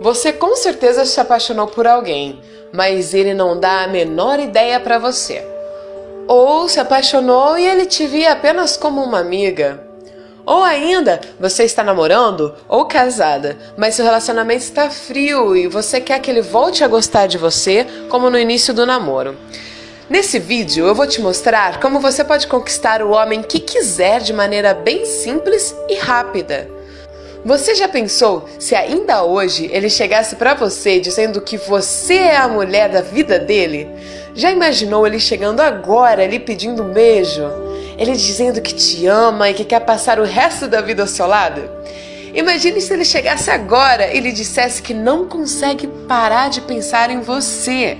Você com certeza se apaixonou por alguém, mas ele não dá a menor ideia para você. Ou se apaixonou e ele te via apenas como uma amiga. Ou ainda, você está namorando ou casada, mas seu relacionamento está frio e você quer que ele volte a gostar de você como no início do namoro. Nesse vídeo eu vou te mostrar como você pode conquistar o homem que quiser de maneira bem simples e rápida. Você já pensou se ainda hoje ele chegasse para você dizendo que você é a mulher da vida dele? Já imaginou ele chegando agora ali pedindo um beijo? Ele dizendo que te ama e que quer passar o resto da vida ao seu lado? Imagine se ele chegasse agora e lhe dissesse que não consegue parar de pensar em você.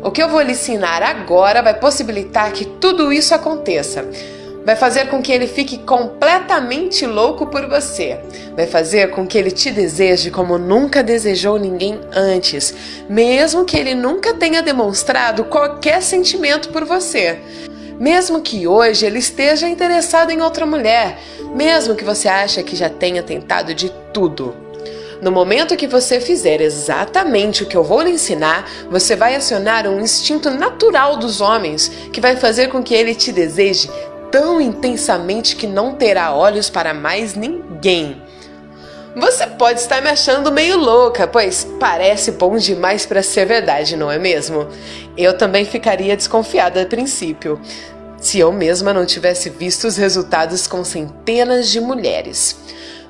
O que eu vou lhe ensinar agora vai possibilitar que tudo isso aconteça vai fazer com que ele fique completamente louco por você. Vai fazer com que ele te deseje como nunca desejou ninguém antes, mesmo que ele nunca tenha demonstrado qualquer sentimento por você. Mesmo que hoje ele esteja interessado em outra mulher, mesmo que você ache que já tenha tentado de tudo. No momento que você fizer exatamente o que eu vou lhe ensinar, você vai acionar um instinto natural dos homens que vai fazer com que ele te deseje tão intensamente que não terá olhos para mais ninguém. Você pode estar me achando meio louca, pois parece bom demais para ser verdade, não é mesmo? Eu também ficaria desconfiada a princípio, se eu mesma não tivesse visto os resultados com centenas de mulheres.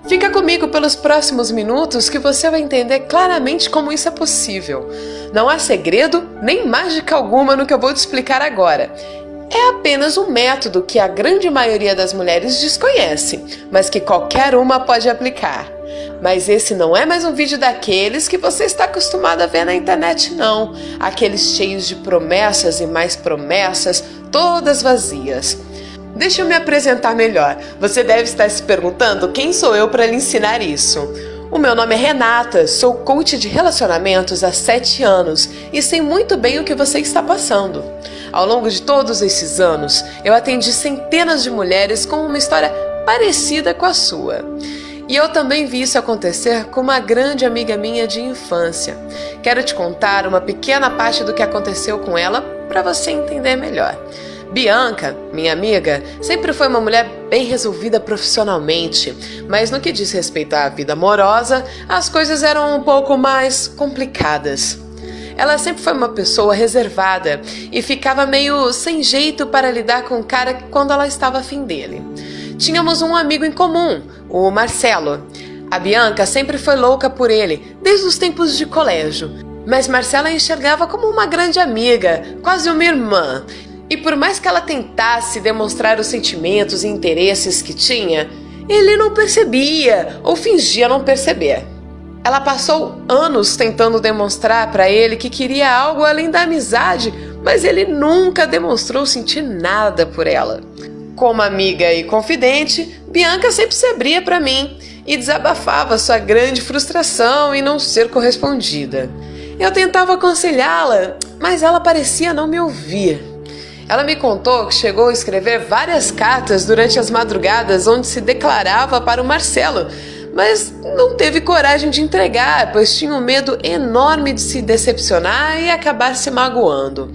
Fica comigo pelos próximos minutos que você vai entender claramente como isso é possível. Não há segredo nem mágica alguma no que eu vou te explicar agora é apenas um método que a grande maioria das mulheres desconhece, mas que qualquer uma pode aplicar. Mas esse não é mais um vídeo daqueles que você está acostumado a ver na internet, não. Aqueles cheios de promessas e mais promessas, todas vazias. Deixa eu me apresentar melhor. Você deve estar se perguntando quem sou eu para lhe ensinar isso. O meu nome é Renata, sou coach de relacionamentos há 7 anos e sei muito bem o que você está passando. Ao longo de todos esses anos, eu atendi centenas de mulheres com uma história parecida com a sua. E eu também vi isso acontecer com uma grande amiga minha de infância. Quero te contar uma pequena parte do que aconteceu com ela para você entender melhor. Bianca, minha amiga, sempre foi uma mulher bem resolvida profissionalmente, mas no que diz respeito à vida amorosa, as coisas eram um pouco mais complicadas. Ela sempre foi uma pessoa reservada e ficava meio sem jeito para lidar com o cara quando ela estava afim dele. Tínhamos um amigo em comum, o Marcelo. A Bianca sempre foi louca por ele, desde os tempos de colégio. Mas Marcela enxergava como uma grande amiga, quase uma irmã, e por mais que ela tentasse demonstrar os sentimentos e interesses que tinha, ele não percebia ou fingia não perceber. Ela passou anos tentando demonstrar para ele que queria algo além da amizade, mas ele nunca demonstrou sentir nada por ela. Como amiga e confidente, Bianca sempre se abria para mim e desabafava sua grande frustração em não ser correspondida. Eu tentava aconselhá-la, mas ela parecia não me ouvir. Ela me contou que chegou a escrever várias cartas durante as madrugadas onde se declarava para o Marcelo, mas não teve coragem de entregar, pois tinha um medo enorme de se decepcionar e acabar se magoando.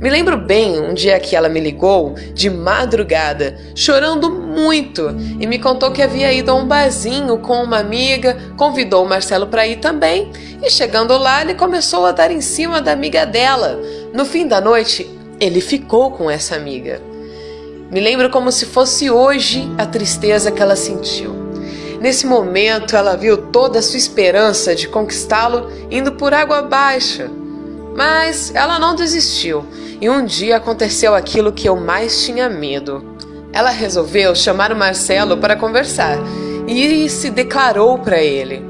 Me lembro bem um dia que ela me ligou de madrugada, chorando muito, e me contou que havia ido a um barzinho com uma amiga, convidou o Marcelo para ir também, e chegando lá, ele começou a dar em cima da amiga dela. No fim da noite, ele ficou com essa amiga. Me lembro como se fosse hoje a tristeza que ela sentiu. Nesse momento, ela viu toda a sua esperança de conquistá-lo indo por água abaixo. Mas ela não desistiu, e um dia aconteceu aquilo que eu mais tinha medo. Ela resolveu chamar o Marcelo para conversar e se declarou para ele.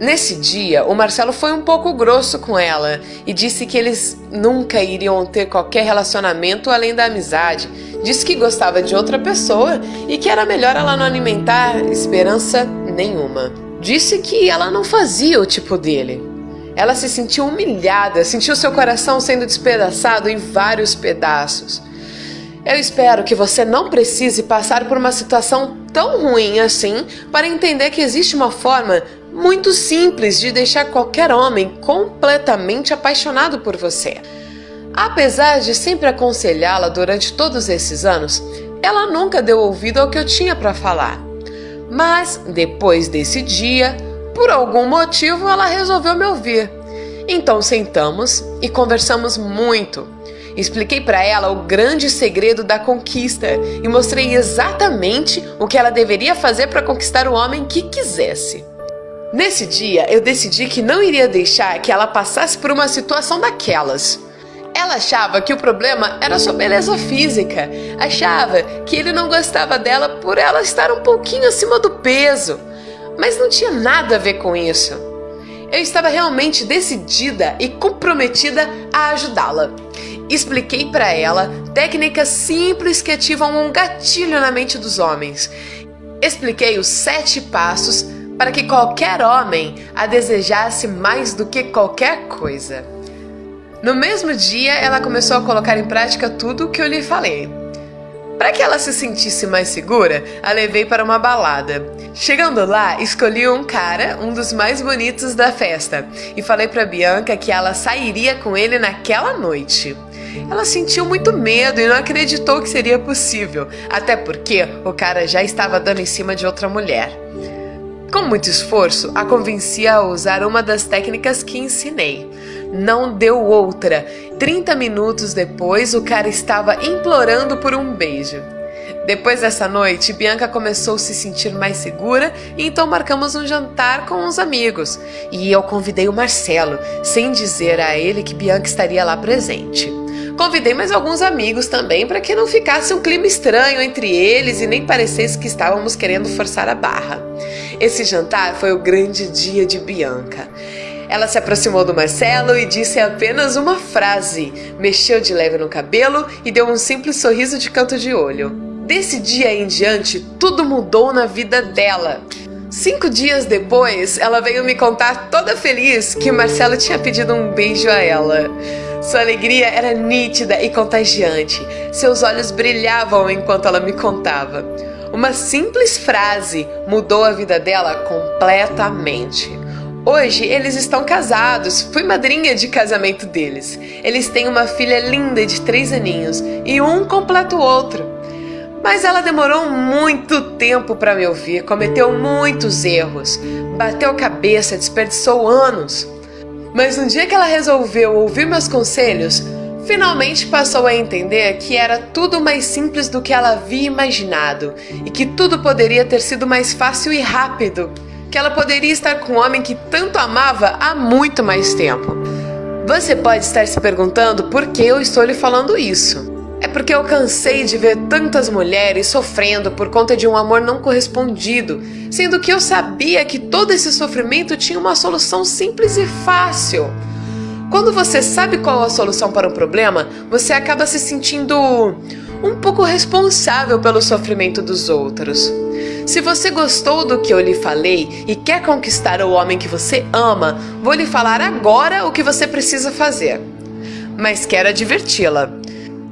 Nesse dia, o Marcelo foi um pouco grosso com ela e disse que eles nunca iriam ter qualquer relacionamento além da amizade. Disse que gostava de outra pessoa e que era melhor ela não alimentar esperança nenhuma. Disse que ela não fazia o tipo dele. Ela se sentiu humilhada, sentiu seu coração sendo despedaçado em vários pedaços. Eu espero que você não precise passar por uma situação tão ruim assim para entender que existe uma forma muito simples de deixar qualquer homem completamente apaixonado por você. Apesar de sempre aconselhá-la durante todos esses anos, ela nunca deu ouvido ao que eu tinha para falar. Mas, depois desse dia, por algum motivo ela resolveu me ouvir. Então sentamos e conversamos muito. Expliquei para ela o grande segredo da conquista e mostrei exatamente o que ela deveria fazer para conquistar o homem que quisesse. Nesse dia, eu decidi que não iria deixar que ela passasse por uma situação daquelas. Ela achava que o problema era sua beleza física, achava que ele não gostava dela por ela estar um pouquinho acima do peso, mas não tinha nada a ver com isso. Eu estava realmente decidida e comprometida a ajudá-la. Expliquei para ela técnicas simples que ativam um gatilho na mente dos homens. Expliquei os sete passos para que qualquer homem a desejasse mais do que qualquer coisa. No mesmo dia, ela começou a colocar em prática tudo o que eu lhe falei. Para que ela se sentisse mais segura, a levei para uma balada. Chegando lá, escolhi um cara, um dos mais bonitos da festa, e falei para Bianca que ela sairia com ele naquela noite. Ela sentiu muito medo e não acreditou que seria possível, até porque o cara já estava dando em cima de outra mulher. Com muito esforço, a convenci a usar uma das técnicas que ensinei. Não deu outra. 30 minutos depois, o cara estava implorando por um beijo. Depois dessa noite, Bianca começou a se sentir mais segura e então marcamos um jantar com uns amigos. E eu convidei o Marcelo, sem dizer a ele que Bianca estaria lá presente. Convidei mais alguns amigos também para que não ficasse um clima estranho entre eles e nem parecesse que estávamos querendo forçar a barra. Esse jantar foi o grande dia de Bianca. Ela se aproximou do Marcelo e disse apenas uma frase, mexeu de leve no cabelo e deu um simples sorriso de canto de olho. Desse dia em diante, tudo mudou na vida dela. Cinco dias depois, ela veio me contar toda feliz que o Marcelo tinha pedido um beijo a ela. Sua alegria era nítida e contagiante. Seus olhos brilhavam enquanto ela me contava. Uma simples frase mudou a vida dela completamente. Hoje eles estão casados, fui madrinha de casamento deles. Eles têm uma filha linda de três aninhos e um completa o outro. Mas ela demorou muito tempo para me ouvir, cometeu muitos erros, bateu cabeça, desperdiçou anos. Mas no dia que ela resolveu ouvir meus conselhos, finalmente passou a entender que era tudo mais simples do que ela havia imaginado e que tudo poderia ter sido mais fácil e rápido que ela poderia estar com um homem que tanto amava há muito mais tempo. Você pode estar se perguntando por que eu estou lhe falando isso. É porque eu cansei de ver tantas mulheres sofrendo por conta de um amor não correspondido, sendo que eu sabia que todo esse sofrimento tinha uma solução simples e fácil. Quando você sabe qual a solução para um problema, você acaba se sentindo um pouco responsável pelo sofrimento dos outros. Se você gostou do que eu lhe falei e quer conquistar o homem que você ama, vou lhe falar agora o que você precisa fazer. Mas quero adverti-la.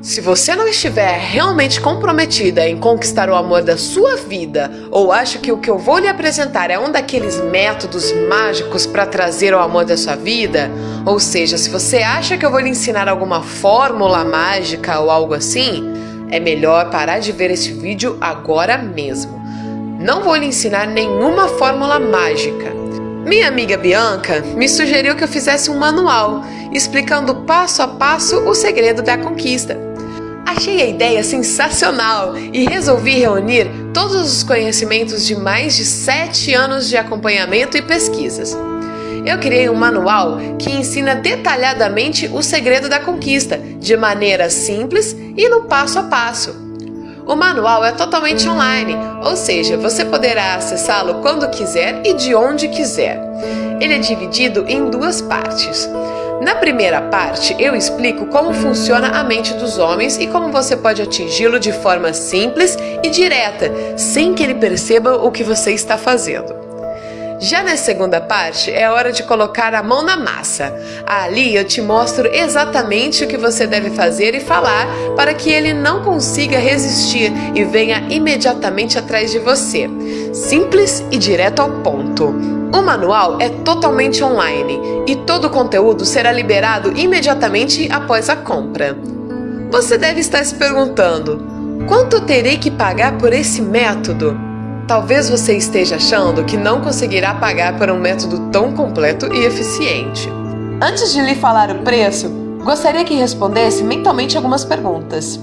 Se você não estiver realmente comprometida em conquistar o amor da sua vida, ou acha que o que eu vou lhe apresentar é um daqueles métodos mágicos para trazer o amor da sua vida, ou seja, se você acha que eu vou lhe ensinar alguma fórmula mágica ou algo assim, é melhor parar de ver este vídeo agora mesmo. Não vou lhe ensinar nenhuma fórmula mágica. Minha amiga Bianca me sugeriu que eu fizesse um manual explicando passo a passo o segredo da conquista. Achei a ideia sensacional e resolvi reunir todos os conhecimentos de mais de sete anos de acompanhamento e pesquisas. Eu criei um manual que ensina detalhadamente o segredo da conquista, de maneira simples e no passo a passo. O manual é totalmente online, ou seja, você poderá acessá-lo quando quiser e de onde quiser. Ele é dividido em duas partes. Na primeira parte, eu explico como funciona a mente dos homens e como você pode atingi-lo de forma simples e direta, sem que ele perceba o que você está fazendo. Já na segunda parte é hora de colocar a mão na massa. Ali eu te mostro exatamente o que você deve fazer e falar para que ele não consiga resistir e venha imediatamente atrás de você. Simples e direto ao ponto. O manual é totalmente online e todo o conteúdo será liberado imediatamente após a compra. Você deve estar se perguntando: quanto terei que pagar por esse método? Talvez você esteja achando que não conseguirá pagar por um método tão completo e eficiente. Antes de lhe falar o preço, gostaria que respondesse mentalmente algumas perguntas.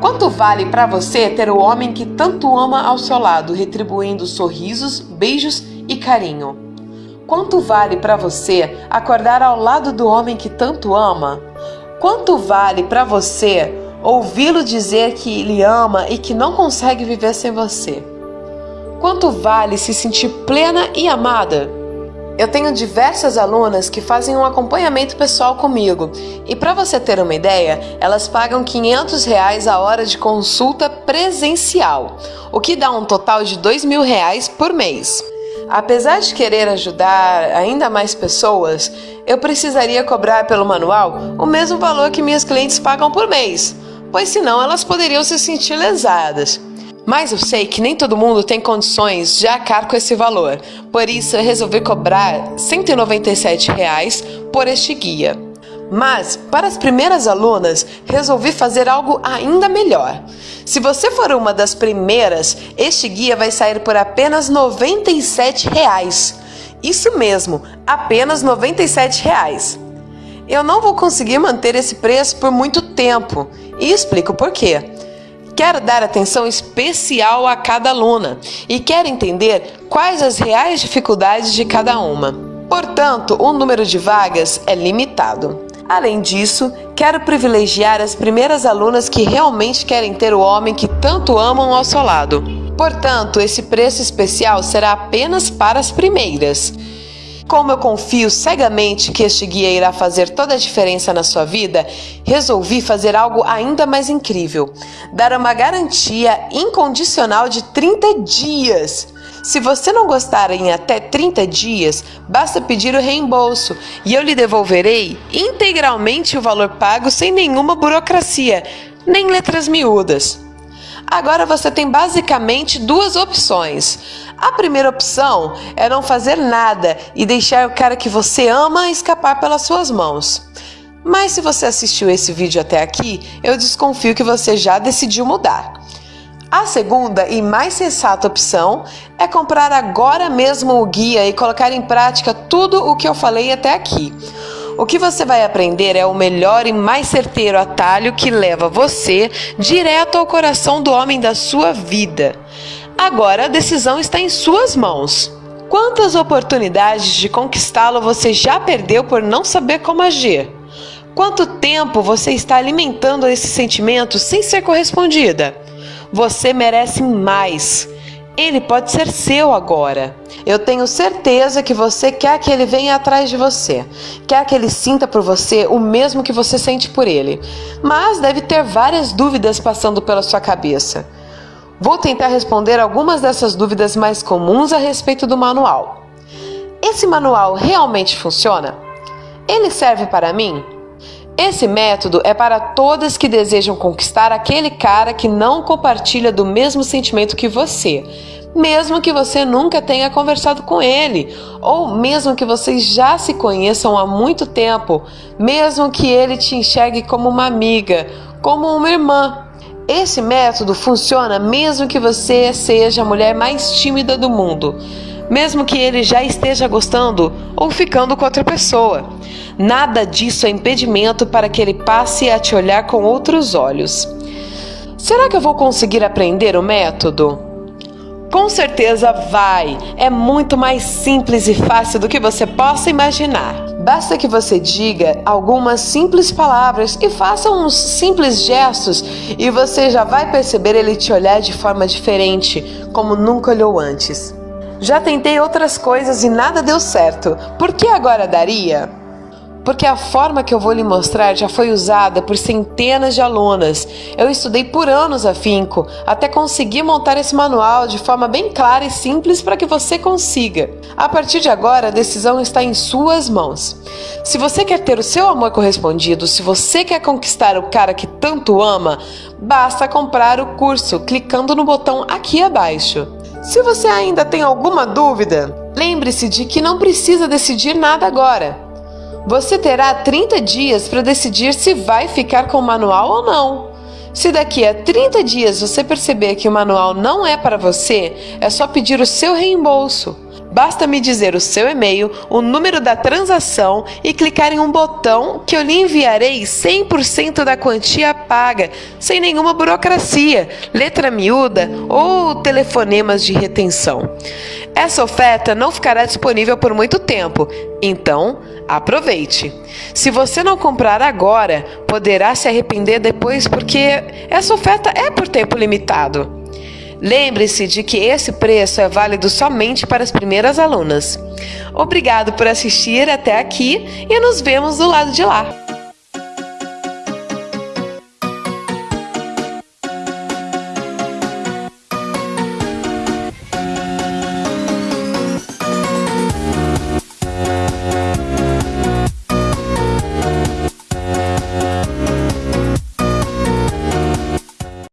Quanto vale para você ter o homem que tanto ama ao seu lado, retribuindo sorrisos, beijos e carinho? Quanto vale para você acordar ao lado do homem que tanto ama? Quanto vale para você ouvi-lo dizer que lhe ama e que não consegue viver sem você? Quanto vale se sentir plena e amada? Eu tenho diversas alunas que fazem um acompanhamento pessoal comigo e para você ter uma ideia, elas pagam 500 reais a hora de consulta presencial, o que dá um total de dois mil reais por mês. Apesar de querer ajudar ainda mais pessoas, eu precisaria cobrar pelo manual o mesmo valor que minhas clientes pagam por mês, pois senão elas poderiam se sentir lesadas. Mas eu sei que nem todo mundo tem condições de arcar com esse valor, por isso eu resolvi cobrar 197 reais por este guia. Mas, para as primeiras alunas, resolvi fazer algo ainda melhor. Se você for uma das primeiras, este guia vai sair por apenas 97 reais. Isso mesmo, apenas 97 reais. Eu não vou conseguir manter esse preço por muito tempo e explico por quê. Quero dar atenção especial a cada aluna e quero entender quais as reais dificuldades de cada uma. Portanto, o número de vagas é limitado. Além disso, quero privilegiar as primeiras alunas que realmente querem ter o homem que tanto amam ao seu lado. Portanto, esse preço especial será apenas para as primeiras. Como eu confio cegamente que este guia irá fazer toda a diferença na sua vida, resolvi fazer algo ainda mais incrível: dar uma garantia incondicional de 30 dias. Se você não gostar em até 30 dias, basta pedir o reembolso e eu lhe devolverei integralmente o valor pago sem nenhuma burocracia, nem letras miúdas. Agora você tem basicamente duas opções. A primeira opção é não fazer nada e deixar o cara que você ama escapar pelas suas mãos. Mas se você assistiu esse vídeo até aqui, eu desconfio que você já decidiu mudar. A segunda e mais sensata opção é comprar agora mesmo o guia e colocar em prática tudo o que eu falei até aqui. O que você vai aprender é o melhor e mais certeiro atalho que leva você direto ao coração do homem da sua vida. Agora a decisão está em suas mãos. Quantas oportunidades de conquistá-lo você já perdeu por não saber como agir? Quanto tempo você está alimentando esse sentimento sem ser correspondida? Você merece mais. Ele pode ser seu agora. Eu tenho certeza que você quer que ele venha atrás de você, quer que ele sinta por você o mesmo que você sente por ele, mas deve ter várias dúvidas passando pela sua cabeça. Vou tentar responder algumas dessas dúvidas mais comuns a respeito do manual. Esse manual realmente funciona? Ele serve para mim? Esse método é para todas que desejam conquistar aquele cara que não compartilha do mesmo sentimento que você, mesmo que você nunca tenha conversado com ele, ou mesmo que vocês já se conheçam há muito tempo, mesmo que ele te enxergue como uma amiga, como uma irmã. Esse método funciona mesmo que você seja a mulher mais tímida do mundo mesmo que ele já esteja gostando ou ficando com outra pessoa. Nada disso é impedimento para que ele passe a te olhar com outros olhos. Será que eu vou conseguir aprender o método? Com certeza vai! É muito mais simples e fácil do que você possa imaginar. Basta que você diga algumas simples palavras e faça uns simples gestos e você já vai perceber ele te olhar de forma diferente, como nunca olhou antes. Já tentei outras coisas e nada deu certo. Por que agora daria? Porque a forma que eu vou lhe mostrar já foi usada por centenas de alunas. Eu estudei por anos afinco até conseguir montar esse manual de forma bem clara e simples para que você consiga. A partir de agora, a decisão está em suas mãos. Se você quer ter o seu amor correspondido, se você quer conquistar o cara que tanto ama, basta comprar o curso clicando no botão aqui abaixo. Se você ainda tem alguma dúvida, lembre-se de que não precisa decidir nada agora. Você terá 30 dias para decidir se vai ficar com o manual ou não. Se daqui a 30 dias você perceber que o manual não é para você, é só pedir o seu reembolso. Basta me dizer o seu e-mail, o número da transação e clicar em um botão que eu lhe enviarei 100% da quantia paga, sem nenhuma burocracia, letra miúda ou telefonemas de retenção. Essa oferta não ficará disponível por muito tempo, então aproveite. Se você não comprar agora, poderá se arrepender depois porque essa oferta é por tempo limitado. Lembre-se de que esse preço é válido somente para as primeiras alunas. Obrigado por assistir até aqui e nos vemos do lado de lá.